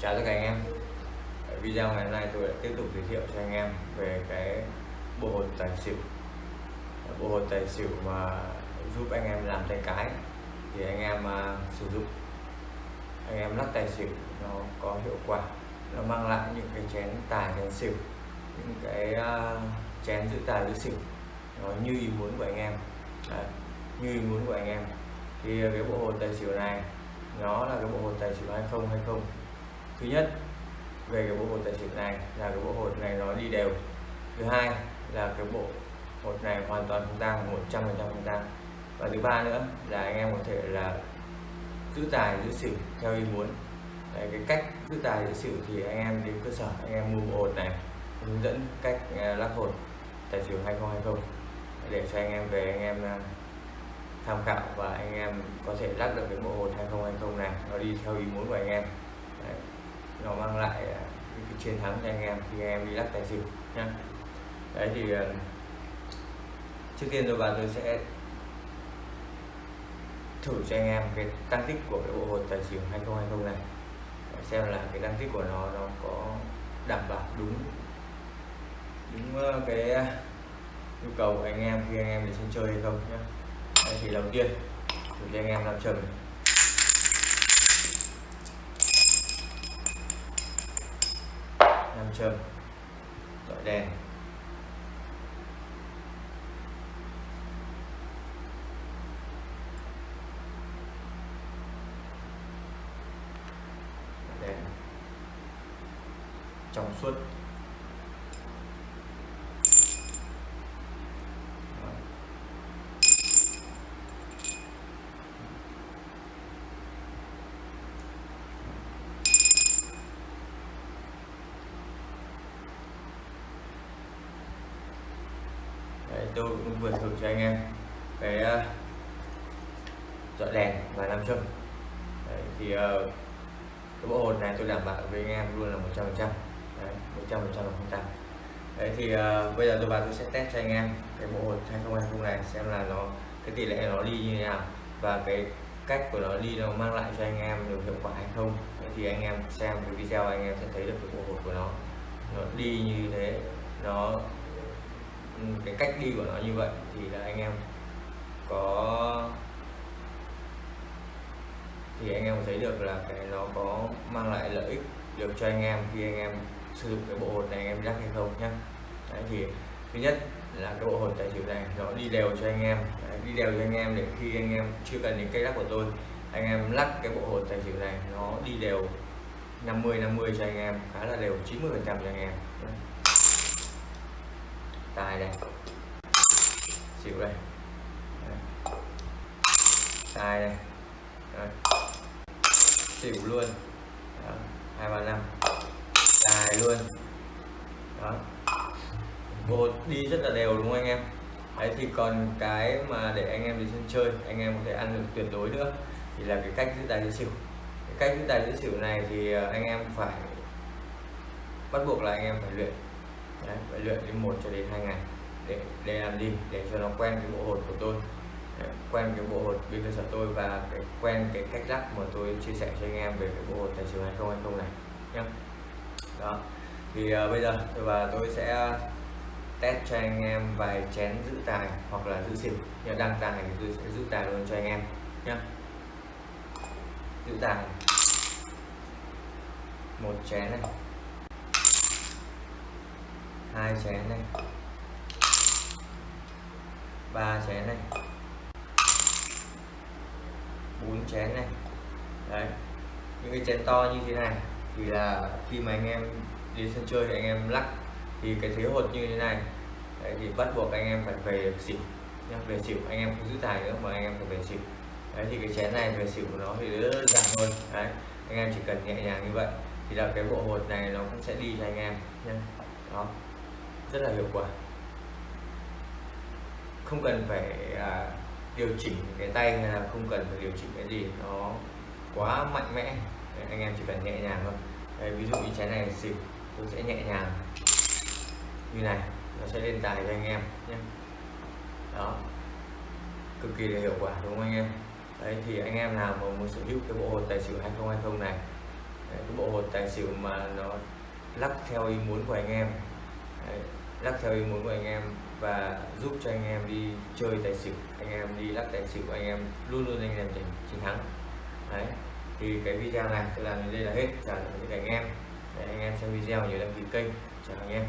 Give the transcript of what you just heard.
chào tất cả anh em. Video ngày hôm nay tôi đã tiếp tục giới thiệu cho anh em về cái bộ hột tài xỉu. Bộ hột tài xỉu mà giúp anh em làm tay cái thì anh em uh, sử dụng. Anh em lắc tài xỉu nó có hiệu quả. Nó mang lại những cái chén tài chén xỉu những cái uh, chén giữ tài giữ xỉu. Nó như ý muốn của anh em. Đấy, như ý muốn của anh em. Thì cái bộ hột tài xỉu này nó là cái bộ hột tài xỉu 2020 thứ nhất về cái bộ hột tài xỉu này là cái bộ hột này nó đi đều. Thứ hai là cái bộ hột này hoàn toàn không tăng 100 phần trăm không tăng và thứ ba nữa là anh em có thể là giữ tài giữ xỉu theo ý muốn. Đấy, cái cách giữ tài giữ xỉu thì anh em đến cơ sở anh em mua bộ hột này hướng dẫn cách à, lắc hột tài xỉu 2020 để cho anh em về anh em à, tham khảo và anh em có thể lắc được cái bộ hột 2020 này. Nó đi theo ý muốn của anh em nó mang lại à, những cái chiến thắng cho anh em khi anh em đi lắc tài xỉu nha. đấy thì à, trước tiên rồi bạn tôi sẽ thử cho anh em cái tăng tích của cái bộ hột tài xỉu 2020 này. Để xem là cái tăng tích của nó nó có đảm bảo đúng đúng ờ, cái à, nhu cầu của anh em khi anh em đi sân chơi hay không nhé đây thì đầu tiên, thử cho anh em làm trầm trơn dọi đèn. Đèn. Trong suốt Đấy, tôi cũng vừa thử cho anh em cái ờ, uh, dọi đèn và nam châm. Đấy, thì uh, cái bộ hột này tôi đảm bảo với anh em luôn là 100 phần trăm. Một trăm phần trăm là không tăng. Đấy thì uh, bây giờ tôi vào tôi sẽ test cho anh em cái bộ hột 2020 này xem là nó cái tỷ lệ nó đi như thế nào và cái cách của nó đi nó mang lại cho anh em được hiệu quả hay không. Đấy thì anh em xem cái video anh em sẽ thấy được cái bộ hột của nó. Nó đi như thế nó cái cách đi của nó như vậy thì là anh em có thì anh em thấy được là cái nó có mang lại lợi ích được cho anh em khi anh em sử dụng cái bộ hột này anh em rắc hay không nhá. Đấy thì thứ nhất là cái bộ hột tài xỉu này nó đi đều cho anh em. Đấy, đi đều cho anh em để khi anh em chưa cần đến cây lắc của tôi anh em lắc cái bộ hột tài xỉu này nó đi đều 50 50 cho anh em khá là đều 90 phần trăm cho anh em tài này xỉu đây. Đấy. tài này Đấy. xỉu luôn. Hai ba năm. Tài luôn. Đó. Bột đi rất là đều đúng không anh em? Đấy, thì còn cái mà để anh em đi sân chơi, anh em có thể ăn được tuyệt đối nữa, thì là cái cách giữ tài giữ xỉu. Cái cách giữ tài giữ xỉu này thì ờ, anh em phải bắt buộc là anh em phải luyện đấy, phải luyện đến một cho đến hai ngày để để làm gì để cho nó quen cái bộ hột của tôi. Đấy, quen cái bộ hột bên cơ sở tôi và cái quen cái cách lắc mà tôi chia sẻ cho anh em về cái bộ hột tài xỉu 2020 này nhé đó thì uh, bây giờ tôi và tôi sẽ test cho anh em vài chén giữ tài hoặc là giữ xỉu. Nhờ đăng tài thì tôi sẽ giữ tài luôn cho anh em nhé giữ tài. Một chén này hai chén này. Ba chén này. Bốn chén này. Đấy. Những cái chén to như thế này thì là khi mà anh em đi sân chơi thì anh em lắc thì cái thế hột như thế này. Đấy, thì bắt buộc anh em phải về xỉu nhá. Về xỉu anh em không giữ tài nữa mà anh em phải về xỉu. Đấy thì cái chén này về xỉu của nó thì rất đơn giản thôi đấy anh em chỉ cần nhẹ nhàng như vậy thì là cái bộ hột này nó cũng sẽ đi cho anh em nhé đó rất là hiệu quả. Không cần phải à, điều chỉnh cái tay hay là không cần phải điều chỉnh cái gì nó quá mạnh mẽ. Đấy, anh em chỉ cần nhẹ nhàng thôi. Đấy, ví dụ như trái này xịt tôi sẽ nhẹ nhàng. Như này nó sẽ lên tài cho anh em nhé. Đó. Cực kỳ là hiệu quả đúng không anh em? Đấy thì anh em nào mà muốn sở hữu cái bộ hột tài xỉu 2020 này Đấy, cái bộ hột tài xỉu mà nó lắc theo ý muốn của anh em Đấy, lắc theo ý muốn của anh em và giúp cho anh em đi chơi tài xỉu. Anh em đi lắc tài xỉu anh em luôn luôn anh em giành chiến thắng. Đấy thì cái video này tôi làm đến đây là hết. Chào tạm biệt anh em. Để anh em xem video nhớ đăng ký kênh. Chào anh em.